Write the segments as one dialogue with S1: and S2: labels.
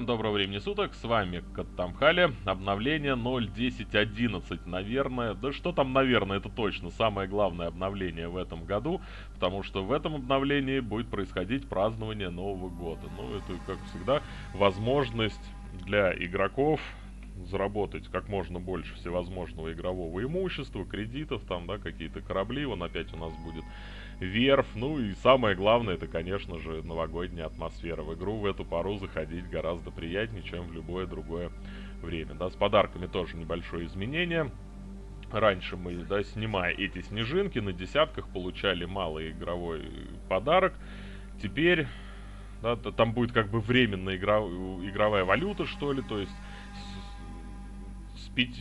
S1: Всем доброго времени суток, с вами Каттамхали, обновление 0.10.11, наверное, да что там наверное, это точно самое главное обновление в этом году, потому что в этом обновлении будет происходить празднование Нового года. Ну, это, как всегда, возможность для игроков заработать как можно больше всевозможного игрового имущества, кредитов, там, да, какие-то корабли, вон опять у нас будет верф, ну и самое главное, это, конечно же, новогодняя атмосфера. В игру в эту пару заходить гораздо приятнее, чем в любое другое время, да, с подарками тоже небольшое изменение. Раньше мы, да, снимая эти снежинки, на десятках получали малый игровой подарок. Теперь, да, там будет как бы временная игра, игровая валюта, что ли, то есть с, с, 5,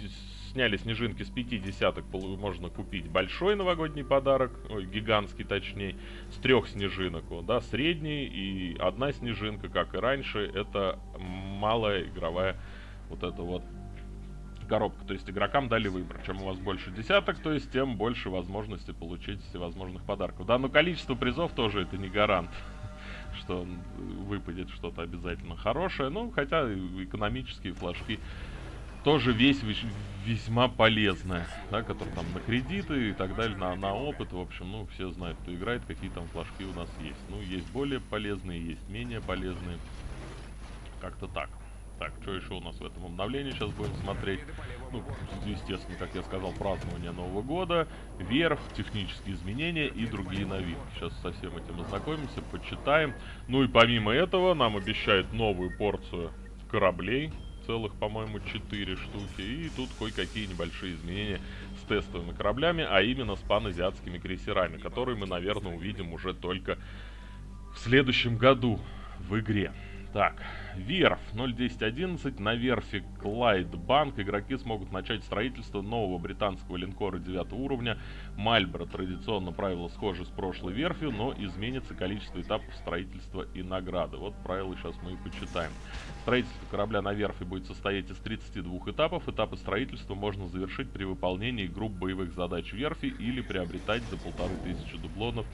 S1: сняли снежинки с 5 десяток, можно купить большой новогодний подарок, ой, гигантский точнее, с трех снежинок, да, средний и одна снежинка, как и раньше, это малая игровая вот эта вот коробка. То есть игрокам дали выбор. Чем у вас больше десяток, то есть тем больше возможности получить всевозможных подарков. Да, но количество призов тоже это не гарант что выпадет что-то обязательно хорошее. Ну, хотя экономические флажки тоже весь весьма полезная, да, который там на кредиты и так далее, на, на опыт, в общем, ну, все знают, кто играет, какие там флажки у нас есть. Ну, есть более полезные, есть менее полезные, как-то так. Так, что еще у нас в этом обновлении сейчас будем смотреть? Ну, естественно, как я сказал, празднование Нового года, верх, технические изменения и другие новинки. Сейчас со всем этим ознакомимся, почитаем. Ну и помимо этого нам обещают новую порцию кораблей, целых, по-моему, 4 штуки. И тут кое-какие небольшие изменения с тестовыми кораблями, а именно с паназиатскими крейсерами, которые мы, наверное, увидим уже только в следующем году в игре. Так, верф 0.10.11. На верфи Клайд Банк игроки смогут начать строительство нового британского линкора 9 уровня. Мальборо традиционно правила схожи с прошлой верфью, но изменится количество этапов строительства и награды. Вот правила сейчас мы и почитаем. Строительство корабля на верфи будет состоять из 32 этапов. Этапы строительства можно завершить при выполнении групп боевых задач верфи или приобретать за полторы тысячи дублонов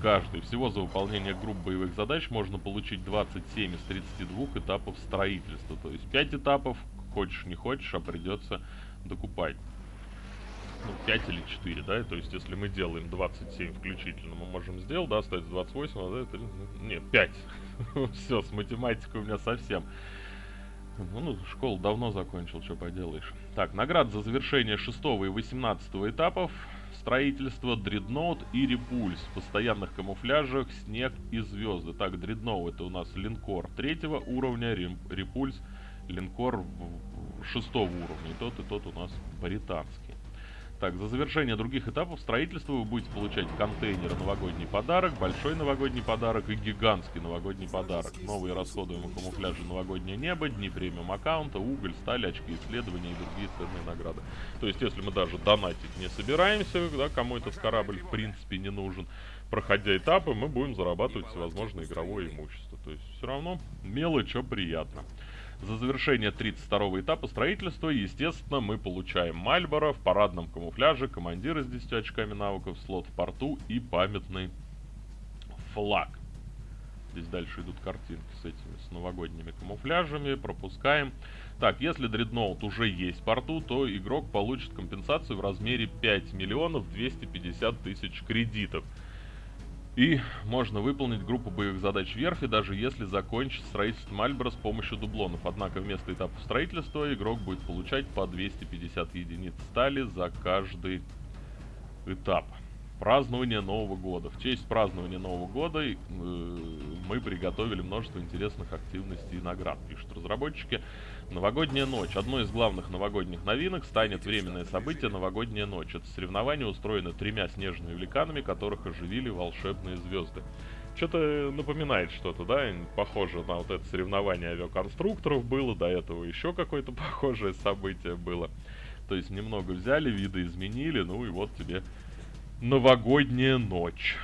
S1: каждый. Всего за выполнение групп боевых задач можно получить 27 из 32 этапов строительства. То есть 5 этапов, хочешь не хочешь, а придется докупать. Ну, 5 или 4, да, то есть если мы делаем 27 включительно, мы можем сделать, да, остается 28, а 3, нет, 5. Все, с математикой у меня совсем. Ну, ну, школу давно закончил, что поделаешь. Так, наград за завершение 6 и 18 этапов Строительство, дредноут и репульс. В постоянных камуфляжах, снег и звезды. Так, дредноут это у нас линкор третьего уровня, репульс линкор шестого уровня. И тот, и тот у нас британский. Так, за завершение других этапов строительства вы будете получать контейнер новогодний подарок, большой новогодний подарок и гигантский новогодний подарок. Новые расходуемые камуфляжи новогоднее небо, дни премиум аккаунта, уголь, сталь, очки исследования и другие ценные награды. То есть, если мы даже донатить не собираемся, да, кому этот корабль в принципе не нужен, проходя этапы, мы будем зарабатывать всевозможное игровое имущество. То есть, все равно мелочь, что приятно. За завершение 32 этапа строительства, естественно, мы получаем Мальборо в парадном камуфляже, командира с 10 очками навыков, слот в порту и памятный флаг. Здесь дальше идут картинки с этими, с новогодними камуфляжами, пропускаем. Так, если дредноут уже есть в порту, то игрок получит компенсацию в размере 5 миллионов 250 тысяч кредитов. И можно выполнить группу боевых задач верфи, даже если закончить строительство Мальборо с помощью дублонов. Однако вместо этапа строительства игрок будет получать по 250 единиц стали за каждый этап. Празднование Нового года. В честь празднования Нового года э, мы приготовили множество интересных активностей и наград, пишут разработчики. Новогодняя ночь. Одной из главных новогодних новинок станет временное событие Новогодняя ночь. Это соревнование устроено тремя снежными великанами, которых оживили волшебные звезды. Что-то напоминает что-то, да? Похоже на вот это соревнование авиаконструкторов было, до этого еще какое-то похожее событие было. То есть немного взяли, виды изменили, ну и вот тебе новогодняя ночь.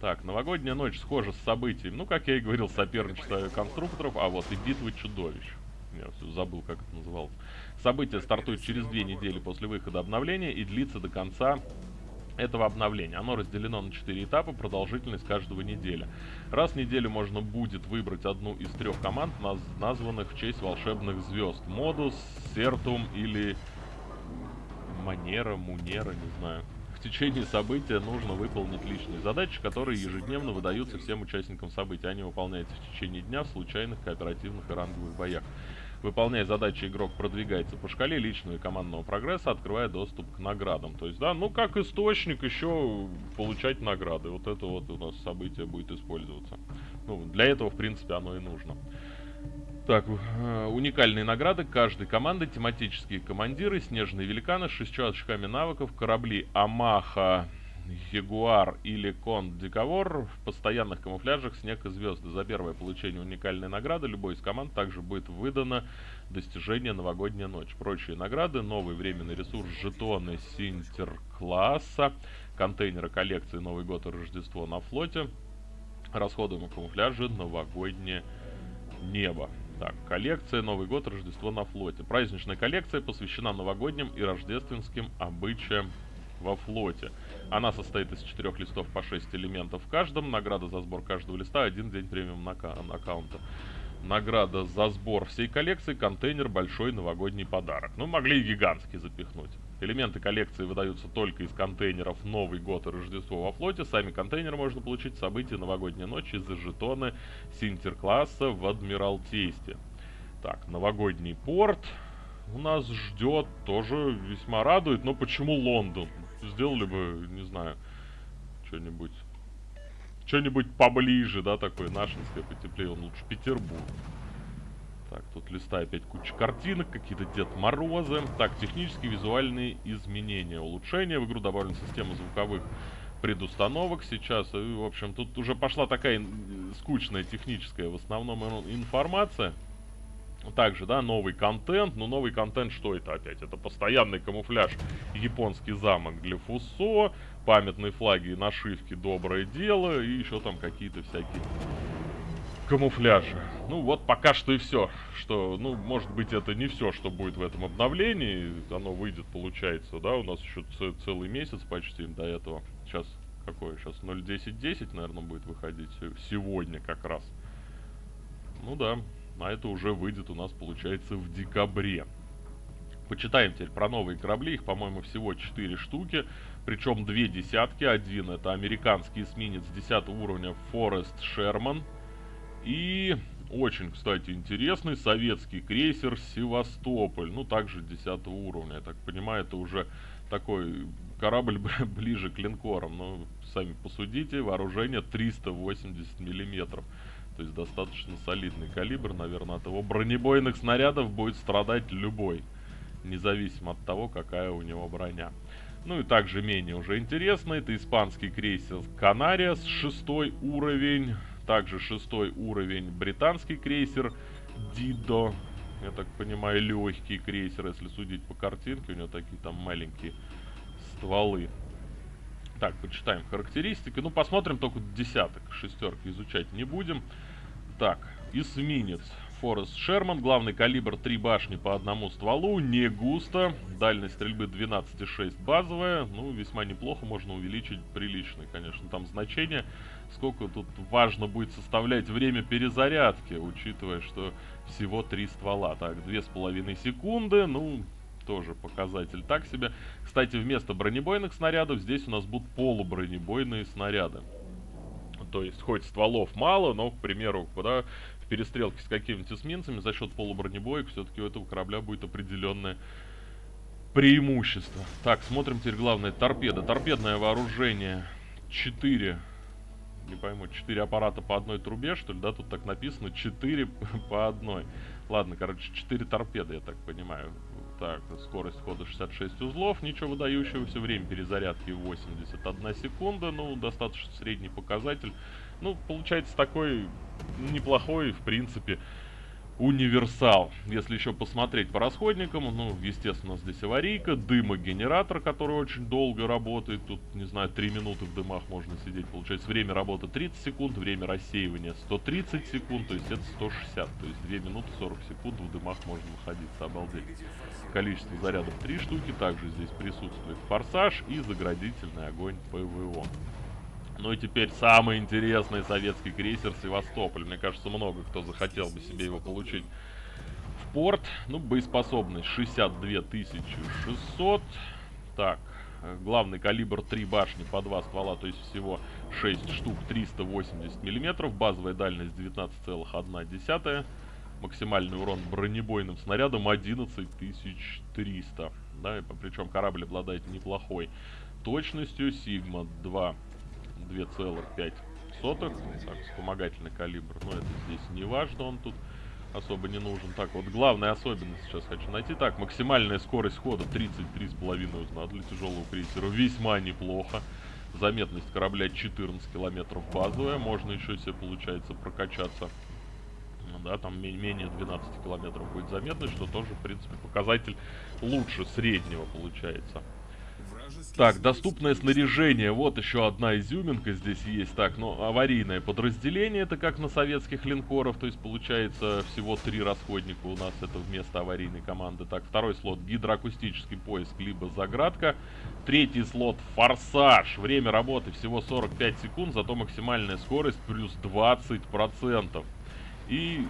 S1: Так, новогодняя ночь схожа с событием, ну, как я и говорил, соперничество авиаконструкторов, а вот и битва чудовищ. Я все забыл, как это называлось. Событие стартует через две недели после выхода обновления и длится до конца этого обновления. Оно разделено на 4 этапа, продолжительность каждого неделя. Раз в неделю можно будет выбрать одну из трех команд, наз названных в честь волшебных звезд. Модус, Сертум или Манера, Мунера, не знаю. В течение события нужно выполнить личные задачи, которые ежедневно выдаются всем участникам события. Они выполняются в течение дня в случайных, кооперативных и ранговых боях. Выполняя задачи, игрок продвигается по шкале личного и командного прогресса, открывая доступ к наградам. То есть, да, ну как источник еще получать награды. Вот это вот у нас событие будет использоваться. Ну, для этого, в принципе, оно и нужно. Так, э, уникальные награды каждой команды, тематические командиры, снежные великаны с шестью очками навыков, корабли Амаха, Ягуар или Кон Диковор в постоянных камуфляжах Снег и Звезды. За первое получение уникальной награды любой из команд также будет выдано достижение Новогодняя ночь. Прочие награды, новый временный ресурс, жетоны Синтер-класса, контейнеры коллекции Новый год и Рождество на флоте, расходуемые камуфляжи Новогоднее небо. Так, коллекция Новый год, Рождество на флоте. Праздничная коллекция посвящена новогодним и рождественским обычаям во флоте. Она состоит из четырех листов по 6 элементов в каждом. Награда за сбор каждого листа один день премиум аккаунта. Награда за сбор всей коллекции, контейнер, большой новогодний подарок. Ну, могли и гигантский запихнуть. Элементы коллекции выдаются только из контейнеров Новый год и Рождество во флоте. Сами контейнеры можно получить в событии Новогодняя ночь из-за жетоны Синтер-класса в Адмиралтействе. Так, новогодний порт у нас ждет, тоже весьма радует. Но почему Лондон? сделали бы, не знаю, что-нибудь... Что-нибудь поближе, да, такое нашинское потеплее. Он лучше Петербург. Так, тут листа опять куча картинок, какие-то Дед Морозы. Так, технические визуальные изменения. Улучшения. В игру добавлена система звуковых предустановок сейчас. И, в общем, тут уже пошла такая скучная техническая в основном информация. Также, да, новый контент. Но новый контент что это опять? Это постоянный камуфляж японский замок для Фусо, памятные флаги и нашивки Доброе дело и еще там какие-то всякие камуфляжи. Ну вот пока что и все. Что, ну, может быть, это не все, что будет в этом обновлении. Оно выйдет, получается, да, у нас еще целый месяц почти до этого. Сейчас какой? Сейчас 0.10.10, наверное, будет выходить сегодня как раз. Ну да, а это уже выйдет у нас, получается, в декабре. Почитаем теперь про новые корабли. Их, по-моему, всего 4 штуки. Причем две десятки. Один это американский эсминец 10 уровня Форест Шерман. И очень, кстати, интересный советский крейсер Севастополь. Ну, также 10 уровня. Я так понимаю, это уже такой корабль ближе к линкорам. Ну, сами посудите, вооружение 380 миллиметров. То есть достаточно солидный калибр, наверное, от его бронебойных снарядов будет страдать любой. Независимо от того, какая у него броня. Ну и также менее уже интересно, это испанский крейсер Канариас, шестой уровень. Также шестой уровень британский крейсер Дидо. Я так понимаю, легкий крейсер, если судить по картинке. У него такие там маленькие стволы. Так, почитаем характеристики. Ну, посмотрим только десяток. Шестерки изучать не будем. Так, эсминец. Форест Шерман, главный калибр 3 башни по одному стволу, не густо, дальность стрельбы 12,6 базовая, ну, весьма неплохо, можно увеличить приличный, конечно, там значение, сколько тут важно будет составлять время перезарядки, учитывая, что всего 3 ствола, так, 2,5 секунды, ну, тоже показатель так себе. Кстати, вместо бронебойных снарядов здесь у нас будут полубронебойные снаряды. То есть, хоть стволов мало, но, к примеру, да, в перестрелке с какими-то эсминцами за счет полубронебоек все-таки у этого корабля будет определенное преимущество. Так, смотрим теперь главное. Торпеда. Торпедное вооружение 4 не пойму, 4 аппарата по одной трубе, что ли, да, тут так написано, 4 по одной. Ладно, короче, 4 торпеды, я так понимаю. Так, скорость хода 66 узлов, ничего выдающегося, время перезарядки 81 секунда, ну, достаточно средний показатель. Ну, получается такой неплохой, в принципе, универсал. Если еще посмотреть по расходникам, ну, естественно, здесь аварийка, дымогенератор, который очень долго работает. Тут, не знаю, 3 минуты в дымах можно сидеть. Получается, время работы 30 секунд, время рассеивания 130 секунд, то есть это 160. То есть 2 минуты 40 секунд в дымах можно находиться, обалдеть. Количество зарядов 3 штуки, также здесь присутствует форсаж и заградительный огонь ПВО. Ну и теперь самый интересный советский крейсер Севастополь. Мне кажется, много кто захотел бы себе его получить в порт. Ну, боеспособность 62 600. Так, главный калибр 3 башни по 2 ствола, то есть всего 6 штук 380 миллиметров. Базовая дальность 19,1. Максимальный урон бронебойным снарядом 11300. Да, причем корабль обладает неплохой точностью. Сигма 2 2,5 сотых. Так, вспомогательный калибр. Но это здесь не важно, он тут особо не нужен. Так, вот главная особенность сейчас хочу найти. Так, максимальная скорость хода 33,5 узна для тяжелого крейсера. Весьма неплохо. Заметность корабля 14 километров базовая. Можно еще себе, получается, прокачаться. Да, там менее 12 километров будет заметность, что тоже, в принципе, показатель лучше среднего получается. Так, доступное снаряжение. Вот еще одна изюминка здесь есть. Так, ну, аварийное подразделение. Это как на советских линкоров. То есть, получается, всего три расходника у нас. Это вместо аварийной команды. Так, второй слот гидроакустический поиск, либо заградка. Третий слот форсаж. Время работы всего 45 секунд, зато максимальная скорость плюс 20%. И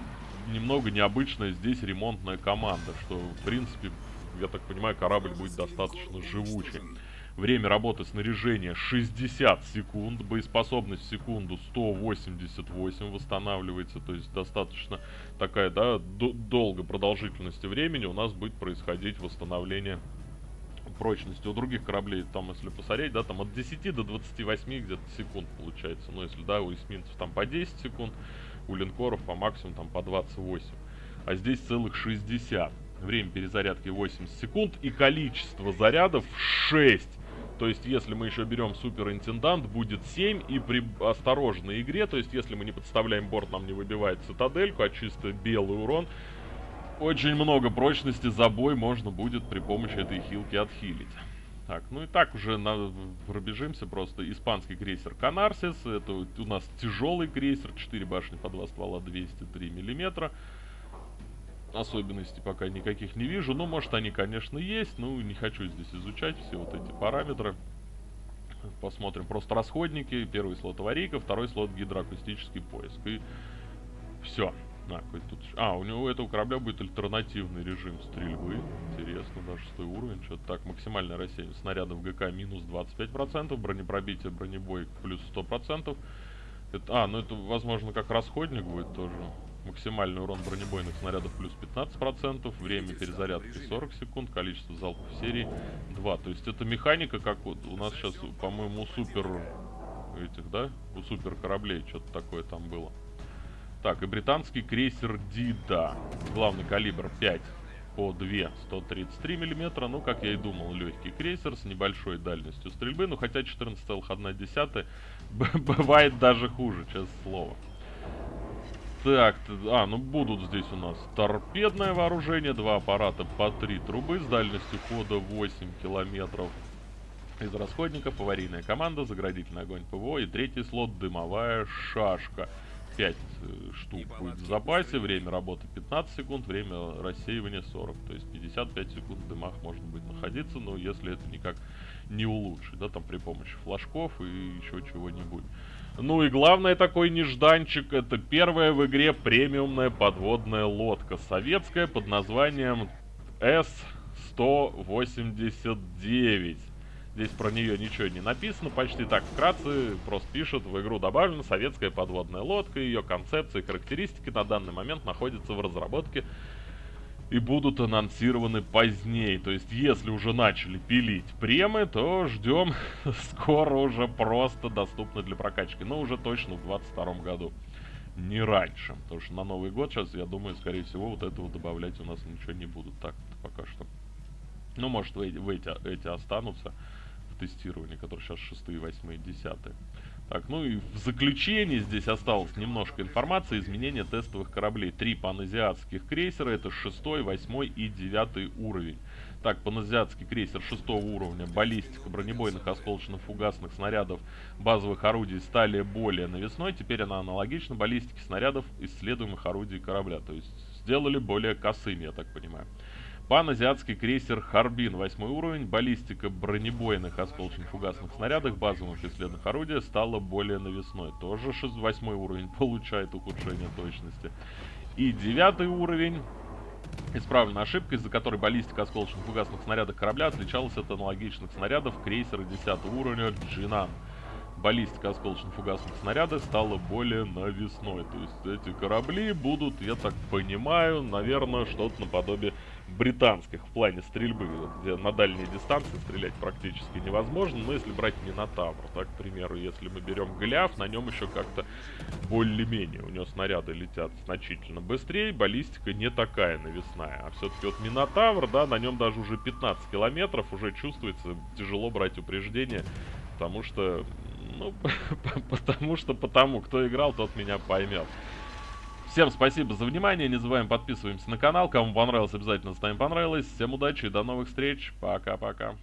S1: немного необычная здесь ремонтная команда, что, в принципе, я так понимаю, корабль будет достаточно живучий. Время работы снаряжения 60 секунд, боеспособность в секунду 188 восстанавливается, то есть достаточно такая, да, долго продолжительности времени у нас будет происходить восстановление прочности. У других кораблей, там, если посмотреть, да, там от 10 до 28 где-то секунд получается. Ну, если, да, у эсминцев там по 10 секунд, у линкоров по максимуму там по 28. А здесь целых 60. Время перезарядки 80 секунд и количество зарядов 6. То есть, если мы еще берем суперинтендант, будет 7. И при осторожной игре, то есть, если мы не подставляем борт, нам не выбивает цитадельку, а чисто белый урон, очень много прочности за бой можно будет при помощи этой хилки отхилить. Так, ну и так уже на, пробежимся просто. Испанский крейсер Канарсис. Это у нас тяжелый крейсер. 4 башни по 2 ствола, 203 миллиметра особенностей пока никаких не вижу. Ну, может, они, конечно, есть. Ну, не хочу здесь изучать все вот эти параметры. Посмотрим просто расходники. Первый слот аварийка, второй слот гидроакустический поиск. И все. А, тут... а, у него у этого корабля будет альтернативный режим стрельбы. Интересно, да, шестой уровень. Что-то так, максимальное рассеяние снарядов ГК минус 25%, бронепробитие, бронебой плюс 100%. Это, а, ну это, возможно, как расходник будет тоже. Максимальный урон бронебойных снарядов плюс 15%, время перезарядки 40 секунд, количество залпов серии 2. То есть это механика, как вот у нас сейчас, по-моему, супер этих, да? У супер кораблей что-то такое там было. Так, и британский крейсер Дида. Главный калибр 5 по 2 133 миллиметра. Ну, как я и думал, легкий крейсер с небольшой дальностью стрельбы. Ну, хотя 14,1 бывает даже хуже, честное слово. Так, а, ну будут здесь у нас торпедное вооружение, два аппарата по три трубы с дальностью хода 8 километров. Из расходников аварийная команда, заградительный огонь ПВО и третий слот дымовая шашка. 5 э, штук будет в запасе, время работы 15 секунд, время рассеивания 40. То есть 55 секунд в дымах можно будет находиться, но если это никак не улучшить, да, там при помощи флажков и еще чего-нибудь. Ну и главное такой нежданчик, это первая в игре премиумная подводная лодка советская под названием С-189. Здесь про нее ничего не написано, почти так вкратце, просто пишут, в игру добавлена советская подводная лодка, ее концепции и характеристики на данный момент находятся в разработке и будут анонсированы позднее. То есть, если уже начали пилить премы, то ждем скоро уже просто доступно для прокачки. Но уже точно в 2022 году. Не раньше. Потому что на Новый год сейчас, я думаю, скорее всего, вот этого добавлять у нас ничего не будут. Так, пока что. Ну, может, эти, эти, эти останутся в тестировании, которые сейчас 6, 8, 10. Так, ну и в заключение здесь осталось немножко информации. Изменения тестовых кораблей. Три паназиатских крейсера. Это 6, 8 и 9 уровень. Так, паназиатский крейсер 6 уровня. Баллистика бронебойных осколочно-фугасных снарядов базовых орудий стали более навесной. Теперь она аналогична баллистике снарядов исследуемых орудий корабля. То есть сделали более косыми, я так понимаю. Паназиатский крейсер Харбин, 8 уровень, баллистика бронебойных осколочно-фугасных снарядов базовых исследных орудий стала более навесной. Тоже 6, 8 уровень получает ухудшение точности. И 9 уровень, исправлена ошибка, из-за которой баллистика осколочно-фугасных снарядов корабля отличалась от аналогичных снарядов крейсера 10 уровня Джинан баллистика осколочно-фугасных снарядов стала более навесной. То есть эти корабли будут, я так понимаю, наверное, что-то наподобие британских в плане стрельбы, где на дальние дистанции стрелять практически невозможно. Но если брать Минотавр, так, к примеру, если мы берем Голиаф, на нем еще как-то более-менее. У него снаряды летят значительно быстрее, баллистика не такая навесная. А все-таки вот Минотавр, да, на нем даже уже 15 километров уже чувствуется тяжело брать упреждение, потому что ну, потому что потому. Кто играл, тот меня поймет. Всем спасибо за внимание. Не забываем подписываемся на канал. Кому понравилось, обязательно ставим понравилось. Всем удачи и до новых встреч. Пока-пока.